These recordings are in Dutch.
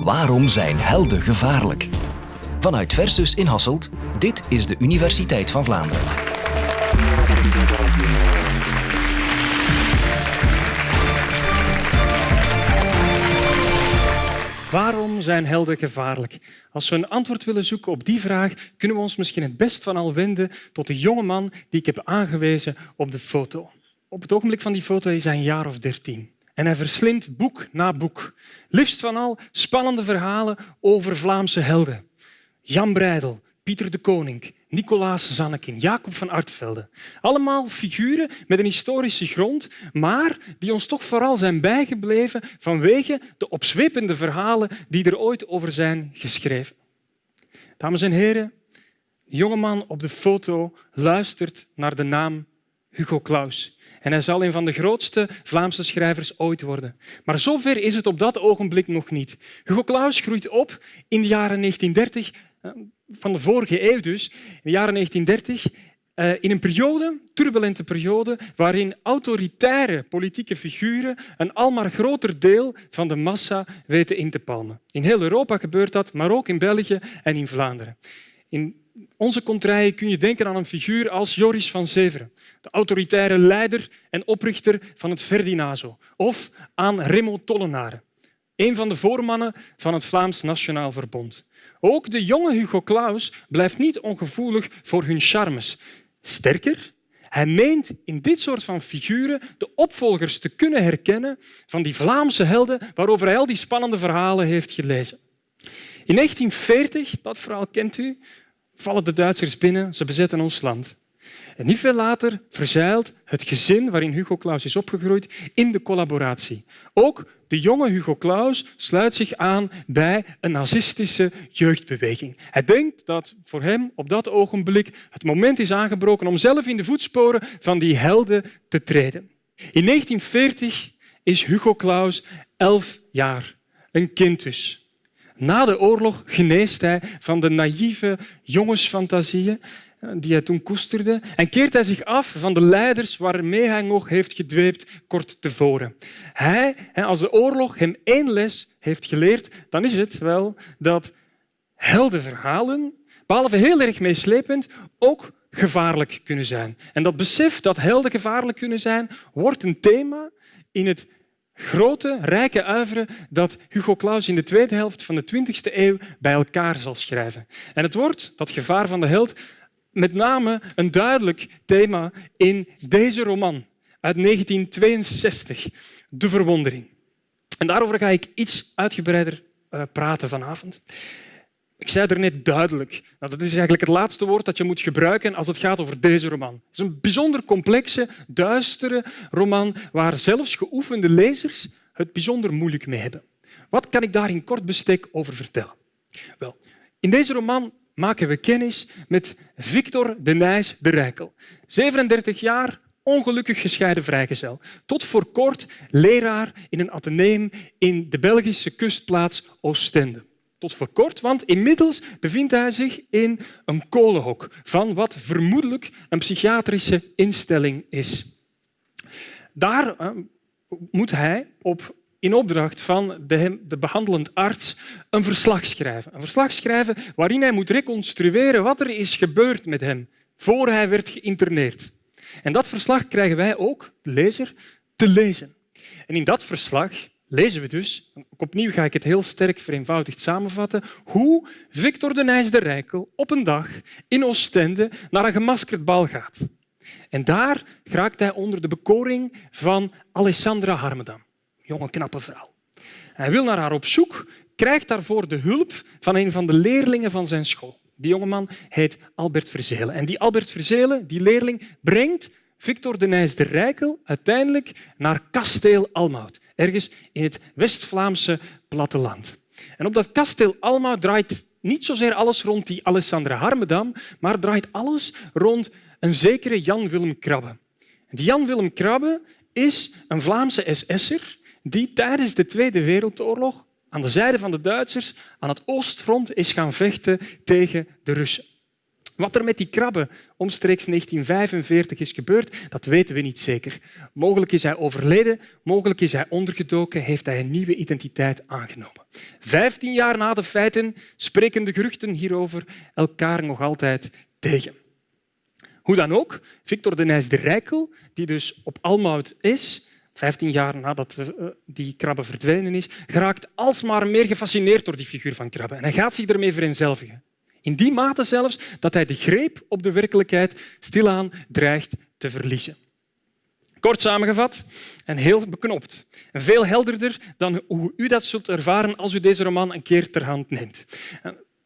Waarom zijn helden gevaarlijk? Vanuit Versus in Hasselt, dit is de Universiteit van Vlaanderen. Waarom zijn helden gevaarlijk? Als we een antwoord willen zoeken op die vraag, kunnen we ons misschien het best van al wenden tot de jonge man die ik heb aangewezen op de foto. Op het ogenblik van die foto is hij een jaar of dertien. En hij verslindt boek na boek. Liefst van al spannende verhalen over Vlaamse helden. Jan Breidel, Pieter de Koning, Nicolaas Zannekin, Jacob van Artvelde. Allemaal figuren met een historische grond, maar die ons toch vooral zijn bijgebleven vanwege de opzwepende verhalen die er ooit over zijn geschreven. Dames en heren, de jongeman op de foto luistert naar de naam Hugo Claus. Hij zal een van de grootste Vlaamse schrijvers ooit worden. Maar zover is het op dat ogenblik nog niet. Hugo Claus groeit op in de jaren 1930, eh, van de vorige eeuw dus, in de jaren 1930, eh, in een periode, turbulente periode, waarin autoritaire politieke figuren een almaar groter deel van de massa weten in te palmen. In heel Europa gebeurt dat, maar ook in België en in Vlaanderen. In onze contraien kun je denken aan een figuur als Joris van Severen, de autoritaire leider en oprichter van het Ferdinazo, of aan Remo Tollenaren, een van de voormannen van het Vlaams Nationaal Verbond. Ook de jonge Hugo Claus blijft niet ongevoelig voor hun charmes. Sterker, hij meent in dit soort van figuren de opvolgers te kunnen herkennen van die Vlaamse helden waarover hij al die spannende verhalen heeft gelezen. In 1940, dat verhaal kent u, vallen de Duitsers binnen, ze bezetten ons land. En niet veel later verzeilt het gezin waarin Hugo Claus is opgegroeid in de collaboratie. Ook de jonge Hugo Claus sluit zich aan bij een nazistische jeugdbeweging. Hij denkt dat voor hem op dat ogenblik het moment is aangebroken om zelf in de voetsporen van die helden te treden. In 1940 is Hugo Claus elf jaar, een kind dus. Na de oorlog geneest hij van de naïeve jongensfantasieën eh, die hij toen koesterde en keert hij zich af van de leiders waarmee hij nog heeft gedweept kort tevoren. Hij, als de oorlog hem één les heeft geleerd, dan is het wel dat heldenverhalen, behalve heel erg meeslepend, ook gevaarlijk kunnen zijn. En dat besef dat helden gevaarlijk kunnen zijn, wordt een thema in het grote, rijke uiveren dat Hugo Claus in de tweede helft van de 20e eeuw bij elkaar zal schrijven. En het wordt, dat gevaar van de held, met name een duidelijk thema in deze roman uit 1962, De Verwondering. En daarover ga ik iets uitgebreider eh, praten vanavond. Ik zei er net duidelijk. Nou, dat is eigenlijk het laatste woord dat je moet gebruiken als het gaat over deze roman. Het is een bijzonder complexe, duistere roman waar zelfs geoefende lezers het bijzonder moeilijk mee hebben. Wat kan ik daar in kort bestek over vertellen? Wel, in deze roman maken we kennis met Victor de Nijs de Rijkel. 37 jaar, ongelukkig gescheiden vrijgezel. Tot voor kort leraar in een ateneum in de Belgische kustplaats Oostende. Tot voor kort, want inmiddels bevindt hij zich in een kolenhok van wat vermoedelijk een psychiatrische instelling is. Daar eh, moet hij op in opdracht van de, de behandelend arts een verslag schrijven. Een verslag schrijven waarin hij moet reconstrueren wat er is gebeurd met hem voor hij werd geïnterneerd. En dat verslag krijgen wij ook, de lezer, te lezen. En in dat verslag lezen we dus, opnieuw ga ik het heel sterk vereenvoudigd samenvatten, hoe Victor de Nijs de Rijkel op een dag in Oostende naar een gemaskerd bal gaat. En daar geraakt hij onder de bekoring van Alessandra Harmedam jonge, knappe vrouw. Hij wil naar haar op zoek, krijgt daarvoor de hulp van een van de leerlingen van zijn school. Die jongeman heet Albert Verzelen. En die Albert Verzelen, die leerling, brengt Victor de Nijs de Rijkel uiteindelijk naar kasteel Almout, ergens in het West-Vlaamse platteland. En op dat kasteel Almout draait niet zozeer alles rond die Alessandra Harmedam, maar draait alles rond een zekere Jan Willem Krabbe. Die Jan Willem Krabbe is een Vlaamse SS'er die tijdens de Tweede Wereldoorlog aan de zijde van de Duitsers aan het oostfront is gaan vechten tegen de Russen. Wat er met die krabben omstreeks 1945 is gebeurd, dat weten we niet zeker. Mogelijk is hij overleden, mogelijk is hij ondergedoken, heeft hij een nieuwe identiteit aangenomen. Vijftien jaar na de feiten spreken de geruchten hierover elkaar nog altijd tegen. Hoe dan ook, Victor de Nijs de Rijkel, die dus op Almout is, 15 jaar nadat eh, die krabbe verdwenen is, geraakt alsmaar meer gefascineerd door die figuur van krabbe. En hij gaat zich ermee vereenzelvigen. In die mate zelfs dat hij de greep op de werkelijkheid stilaan dreigt te verliezen. Kort samengevat en heel beknopt. Veel helderder dan hoe u dat zult ervaren als u deze roman een keer ter hand neemt.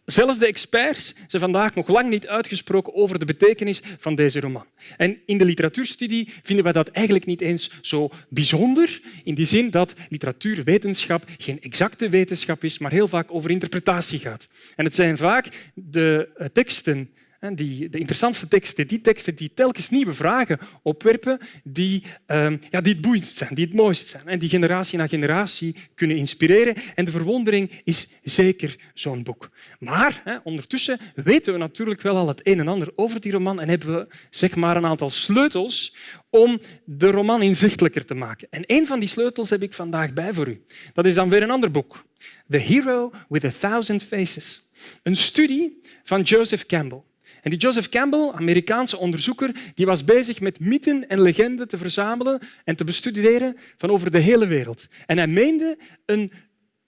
Zelfs de experts zijn vandaag nog lang niet uitgesproken over de betekenis van deze roman. En in de literatuurstudie vinden we dat eigenlijk niet eens zo bijzonder, in die zin dat literatuurwetenschap geen exacte wetenschap is, maar heel vaak over interpretatie gaat. En het zijn vaak de eh, teksten die, de interessantste teksten, die teksten die telkens nieuwe vragen opwerpen, die, uh, ja, die het boeiendst zijn, die het mooist zijn en die generatie na generatie kunnen inspireren. En de verwondering is zeker zo'n boek. Maar hè, ondertussen weten we natuurlijk wel al het een en ander over die roman en hebben we zeg maar, een aantal sleutels om de roman inzichtelijker te maken. En een van die sleutels heb ik vandaag bij voor u. Dat is dan weer een ander boek. The Hero with a Thousand Faces. Een studie van Joseph Campbell. En die Joseph Campbell, Amerikaanse onderzoeker, die was bezig met mythen en legenden te verzamelen en te bestuderen van over de hele wereld. En hij meende een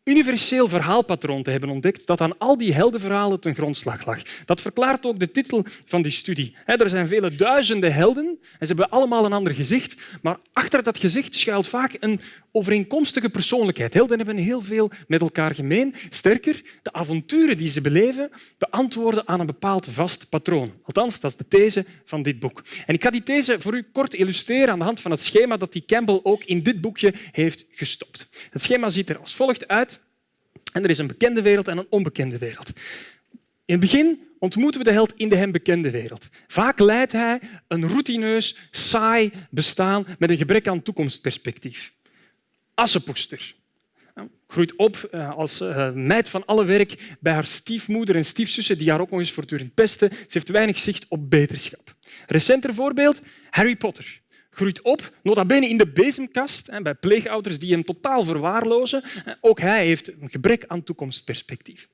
universeel verhaalpatroon te hebben ontdekt dat aan al die heldenverhalen ten grondslag lag. Dat verklaart ook de titel van die studie. Er zijn vele duizenden helden en ze hebben allemaal een ander gezicht, maar achter dat gezicht schuilt vaak een overeenkomstige persoonlijkheid. Helden hebben heel veel met elkaar gemeen. Sterker, de avonturen die ze beleven beantwoorden aan een bepaald vast patroon. Althans, dat is de these van dit boek. En ik ga die these voor u kort illustreren aan de hand van het schema dat die Campbell ook in dit boekje heeft gestopt. Het schema ziet er als volgt uit. En er is een bekende wereld en een onbekende wereld. In het begin ontmoeten we de held in de hem bekende wereld. Vaak leidt hij een routineus, saai bestaan met een gebrek aan toekomstperspectief. Assepoester. Groeit op eh, als eh, meid van alle werk bij haar stiefmoeder en stiefzussen die haar ook nog eens voortdurend pesten. Ze heeft weinig zicht op beterschap. Recenter voorbeeld, Harry Potter groeit op, nota bene in de bezemkast, bij pleegouders die hem totaal verwaarlozen. Ook hij heeft een gebrek aan toekomstperspectief.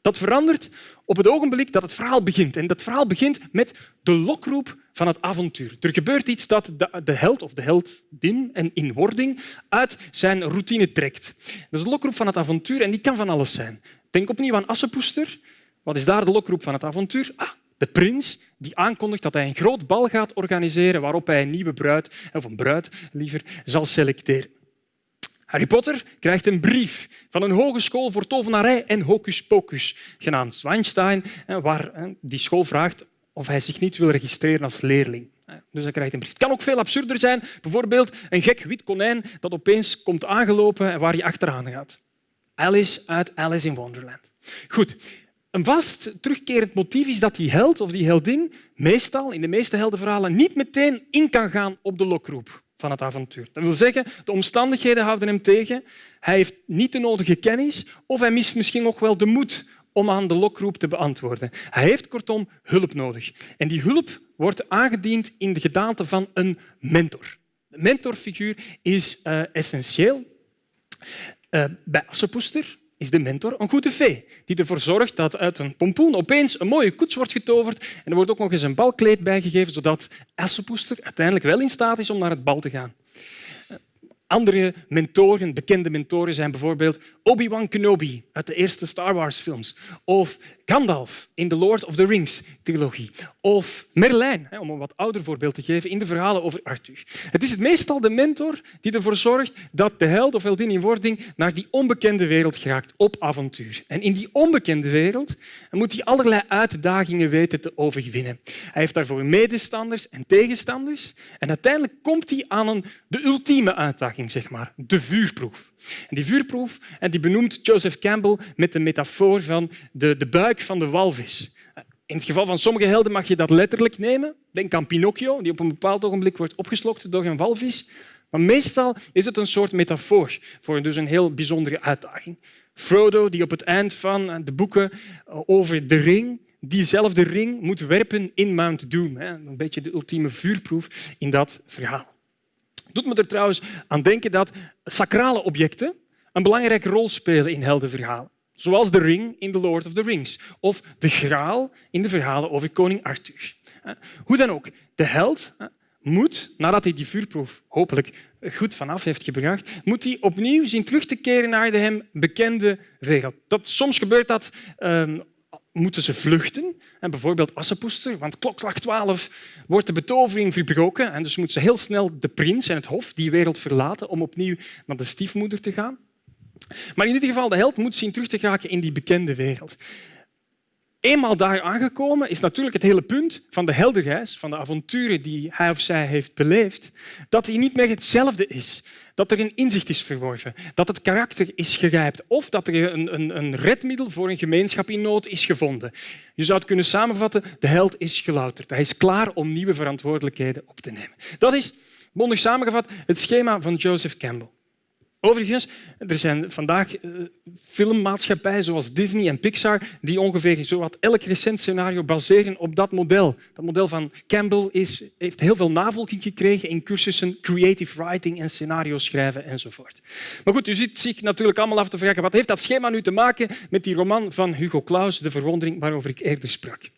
Dat verandert op het ogenblik dat het verhaal begint. En dat verhaal begint met de lokroep van het avontuur. Er gebeurt iets dat de held of de heldin en in wording uit zijn routine trekt. Dat is de lokroep van het avontuur en die kan van alles zijn. Denk opnieuw aan Assepoester. Wat is daar de lokroep van het avontuur? Ah, de prins die aankondigt dat hij een groot bal gaat organiseren waarop hij een nieuwe bruid, of een bruid liever, zal selecteren. Harry Potter krijgt een brief van een hogeschool voor tovenarij en hocus pocus, genaamd Zwijnstein, waar die school vraagt of hij zich niet wil registreren als leerling. Dus hij krijgt een brief. Het kan ook veel absurder zijn. Bijvoorbeeld een gek wit konijn dat opeens komt aangelopen en waar je achteraan gaat. Alice uit Alice in Wonderland. Goed, een vast terugkerend motief is dat die held of die heldin meestal, in de meeste heldenverhalen, niet meteen in kan gaan op de lokroep van het avontuur. Dat wil zeggen, de omstandigheden houden hem tegen, hij heeft niet de nodige kennis of hij mist misschien nog wel de moed om aan de lokroep te beantwoorden. Hij heeft kortom hulp nodig. En die hulp wordt aangediend in de gedaante van een mentor. De mentorfiguur is uh, essentieel. Uh, bij Assepoester is de mentor een goede vee die ervoor zorgt dat uit een pompoen opeens een mooie koets wordt getoverd en er wordt ook nog eens een balkleed bijgegeven zodat Assepoester uiteindelijk wel in staat is om naar het bal te gaan. Andere mentoren, bekende mentoren, zijn bijvoorbeeld Obi-Wan Kenobi uit de eerste Star Wars-films of Gandalf in de Lord of the Rings-trilogie of Merlijn, om een wat ouder voorbeeld te geven, in de verhalen over Arthur. Het is meestal de mentor die ervoor zorgt dat de held of heldin in wording naar die onbekende wereld geraakt op avontuur. En in die onbekende wereld moet hij allerlei uitdagingen weten te overwinnen. Hij heeft daarvoor medestanders en tegenstanders en uiteindelijk komt hij aan een, de ultieme uitdaging, zeg maar, de vuurproef. En die vuurproef en die benoemt Joseph Campbell met de metafoor van de, de buik van de walvis. In het geval van sommige helden mag je dat letterlijk nemen. Denk aan Pinocchio, die op een bepaald ogenblik wordt opgeslokt door een walvis. Maar meestal is het een soort metafoor voor dus een heel bijzondere uitdaging. Frodo, die op het eind van de boeken over de ring diezelfde ring moet werpen in Mount Doom. Een beetje de ultieme vuurproef in dat verhaal. Doet me er trouwens aan denken dat sacrale objecten een belangrijke rol spelen in heldenverhalen. Zoals de ring in The Lord of the Rings of de graal in de verhalen over koning Arthur. Hoe dan ook, de held moet, nadat hij die vuurproef hopelijk goed vanaf heeft gebracht, moet hij opnieuw zien terug te keren naar de hem bekende wereld. Dat, soms gebeurt dat ehm, moeten ze vluchten. En bijvoorbeeld Assepoester, want klokslag 12 wordt de betovering verbroken en dus moet ze heel snel de prins en het hof die wereld verlaten om opnieuw naar de stiefmoeder te gaan. Maar in ieder geval, de held moet zien terug te geraken in die bekende wereld. Eenmaal daar aangekomen is natuurlijk het hele punt van de heldenreis, van de avonturen die hij of zij heeft beleefd, dat hij niet meer hetzelfde is. Dat er een inzicht is verworven, dat het karakter is gerijpt of dat er een, een, een redmiddel voor een gemeenschap in nood is gevonden. Je zou het kunnen samenvatten, de held is gelouterd. Hij is klaar om nieuwe verantwoordelijkheden op te nemen. Dat is, bondig samengevat, het schema van Joseph Campbell. Overigens, er zijn vandaag eh, filmmaatschappijen zoals Disney en Pixar die ongeveer zowat elk recent scenario baseren op dat model. Dat model van Campbell is, heeft heel veel navolging gekregen in cursussen creative writing en scenario schrijven enzovoort. Maar goed, u ziet zich natuurlijk allemaal af te vragen wat heeft dat schema nu te maken met die roman van Hugo Claus, De Verwondering, waarover ik eerder sprak.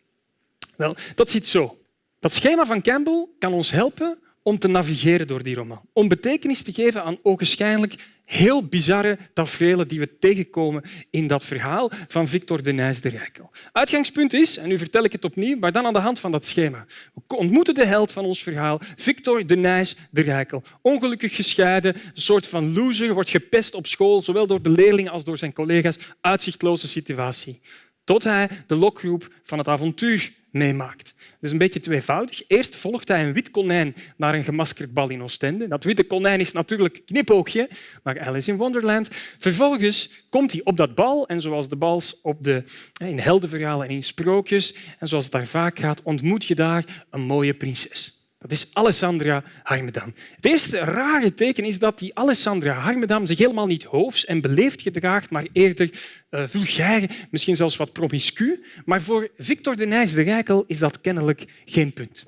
Wel, dat zit zo. Dat schema van Campbell kan ons helpen om te navigeren door die roman. Om betekenis te geven aan ogenschijnlijk heel bizarre tafereelen die we tegenkomen in dat verhaal van Victor de Nijs de Rijkel. Uitgangspunt is, en nu vertel ik het opnieuw, maar dan aan de hand van dat schema. We ontmoeten de held van ons verhaal, Victor de Nijs de Rijkel. Ongelukkig gescheiden, een soort van loser, wordt gepest op school, zowel door de leerlingen als door zijn collega's. Uitzichtloze situatie. Tot hij de lokgroep van het avontuur meemaakt. Dus een beetje tweevoudig. Eerst volgt hij een wit konijn naar een gemaskerd bal in Oostende. Dat witte konijn is natuurlijk knipoogje naar Alice in Wonderland. Vervolgens komt hij op dat bal en zoals de bals op de, in heldenverhalen en in sprookjes en zoals het daar vaak gaat, ontmoet je daar een mooie prinses. Dat is Alessandra Harmedam. Het eerste rare teken is dat die Alessandra Harmedam zich helemaal niet hoofs en beleefd gedraagt, maar eerder uh, vulgair, misschien zelfs wat promiscu. Maar voor Victor de Nijs de Rijkel is dat kennelijk geen punt.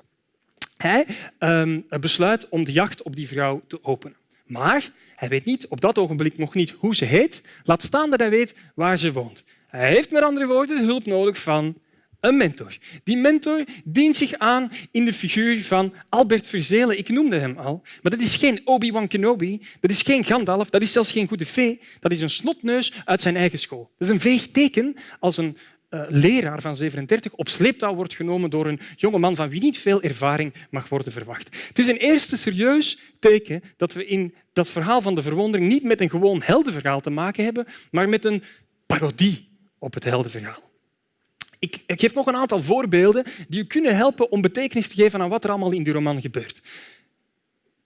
Hij uh, besluit om de jacht op die vrouw te openen. Maar hij weet niet, op dat ogenblik nog niet hoe ze heet, laat staan dat hij weet waar ze woont. Hij heeft met andere woorden de hulp nodig van een mentor. Die mentor dient zich aan in de figuur van Albert Verzelen. Ik noemde hem al. Maar dat is geen Obi-Wan Kenobi, dat is geen Gandalf, dat is zelfs geen goede fee. Dat is een snotneus uit zijn eigen school. Dat is een veeg teken als een uh, leraar van 37 op sleeptouw wordt genomen door een jonge man van wie niet veel ervaring mag worden verwacht. Het is een eerste serieus teken dat we in dat verhaal van de verwondering niet met een gewoon heldenverhaal te maken hebben, maar met een parodie op het heldenverhaal. Ik, geef nog een aantal voorbeelden die u kunnen helpen om betekenis te geven aan wat er allemaal in die roman gebeurt.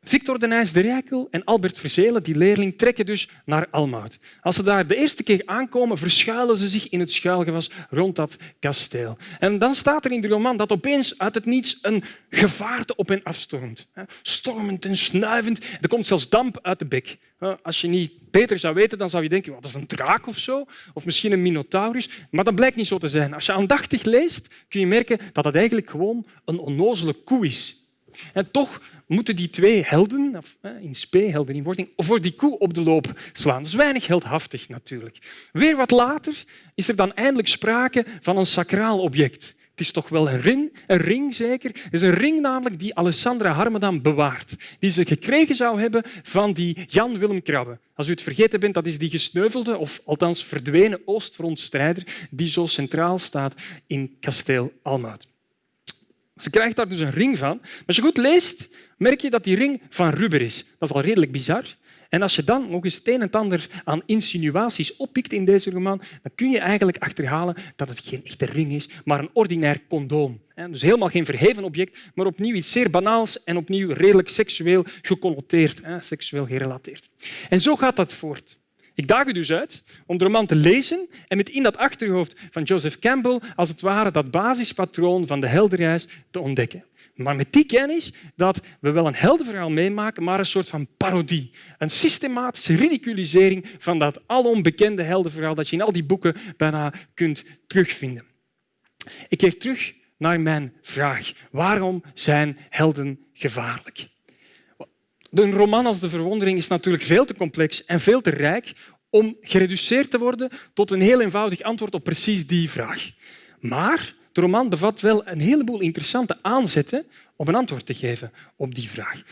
Victor de Nijs de Rijkel en Albert Verzelen, die leerling, trekken dus naar Almout. Als ze daar de eerste keer aankomen, verschuilen ze zich in het schuilgewas rond dat kasteel. En dan staat er in de roman dat opeens uit het niets een gevaarte op hen afstormt. Stormend en snuivend. Er komt zelfs damp uit de bek. Als je niet beter zou weten, dan zou je denken dat is een draak of zo, of misschien een minotaurus. Maar dat blijkt niet zo te zijn. Als je aandachtig leest, kun je merken dat het eigenlijk gewoon een onnozele koe is. En toch moeten die twee helden, of, in spe, helden in wording, voor die koe op de loop slaan. Dat is weinig heldhaftig natuurlijk. Weer wat later is er dan eindelijk sprake van een sacraal object. Het is toch wel een ring, een ring zeker. Het is een ring namelijk die Alessandra Harmedam bewaart. Die ze gekregen zou hebben van die Jan Willem Krabbe. Als u het vergeten bent, dat is die gesneuvelde, of althans verdwenen Oostfrontstrijder die zo centraal staat in kasteel Almout. Ze krijgt daar dus een ring van. Maar als je goed leest, merk je dat die ring van rubber is. Dat is al redelijk bizar. En als je dan nog eens het een en ander aan insinuaties oppikt in deze roman, dan kun je eigenlijk achterhalen dat het geen echte ring is, maar een ordinair condoom. Dus helemaal geen verheven object, maar opnieuw iets zeer banaals en opnieuw redelijk seksueel geconnoteerd, seksueel gerelateerd. En zo gaat dat voort. Ik daag u dus uit om de roman te lezen en met in dat achterhoofd van Joseph Campbell als het ware dat basispatroon van de heldenreis te ontdekken. Maar met die kennis dat we wel een heldenverhaal meemaken, maar een soort van parodie. Een systematische ridiculisering van dat alom bekende heldenverhaal dat je in al die boeken bijna kunt terugvinden. Ik keer terug naar mijn vraag. Waarom zijn helden gevaarlijk? Een roman als De Verwondering is natuurlijk veel te complex en veel te rijk om gereduceerd te worden tot een heel eenvoudig antwoord op precies die vraag. Maar de roman bevat wel een heleboel interessante aanzetten om een antwoord te geven op die vraag.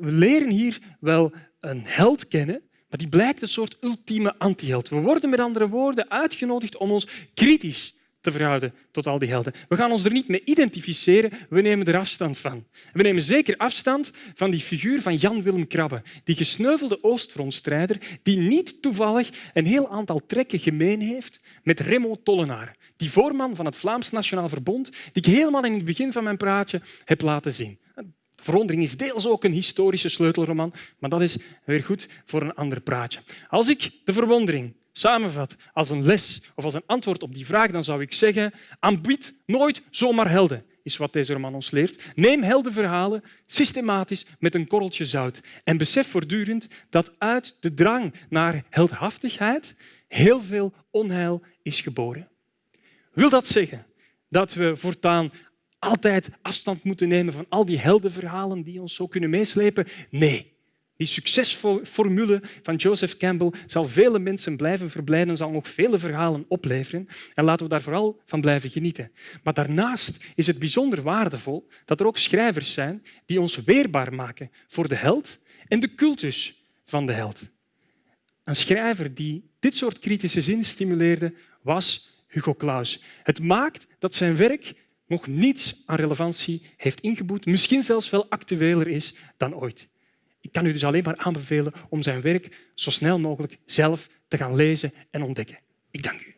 We leren hier wel een held kennen, maar die blijkt een soort ultieme antiheld. We worden met andere woorden uitgenodigd om ons kritisch te verhouden tot al die helden. We gaan ons er niet mee identificeren, we nemen er afstand van. We nemen zeker afstand van die figuur van Jan Willem Krabbe, die gesneuvelde Oostfrontstrijder die niet toevallig een heel aantal trekken gemeen heeft met Remo Tollenaar, die voorman van het Vlaams Nationaal Verbond, die ik helemaal in het begin van mijn praatje heb laten zien. Verwondering is deels ook een historische sleutelroman, maar dat is weer goed voor een ander praatje. Als ik de verwondering samenvat als een les of als een antwoord op die vraag, dan zou ik zeggen, aanbied nooit zomaar helden, is wat deze roman ons leert. Neem heldenverhalen systematisch met een korreltje zout en besef voortdurend dat uit de drang naar heldhaftigheid heel veel onheil is geboren. Wil dat zeggen dat we voortaan altijd afstand moeten nemen van al die heldenverhalen die ons zo kunnen meeslepen? Nee. Die succesformule van Joseph Campbell zal vele mensen blijven verblijden, zal nog vele verhalen opleveren. En laten we daar vooral van blijven genieten. Maar daarnaast is het bijzonder waardevol dat er ook schrijvers zijn die ons weerbaar maken voor de held en de cultus van de held. Een schrijver die dit soort kritische zin stimuleerde was Hugo Claus. Het maakt dat zijn werk nog niets aan relevantie heeft ingeboet, misschien zelfs wel actueler is dan ooit. Ik kan u dus alleen maar aanbevelen om zijn werk zo snel mogelijk zelf te gaan lezen en ontdekken. Ik dank u.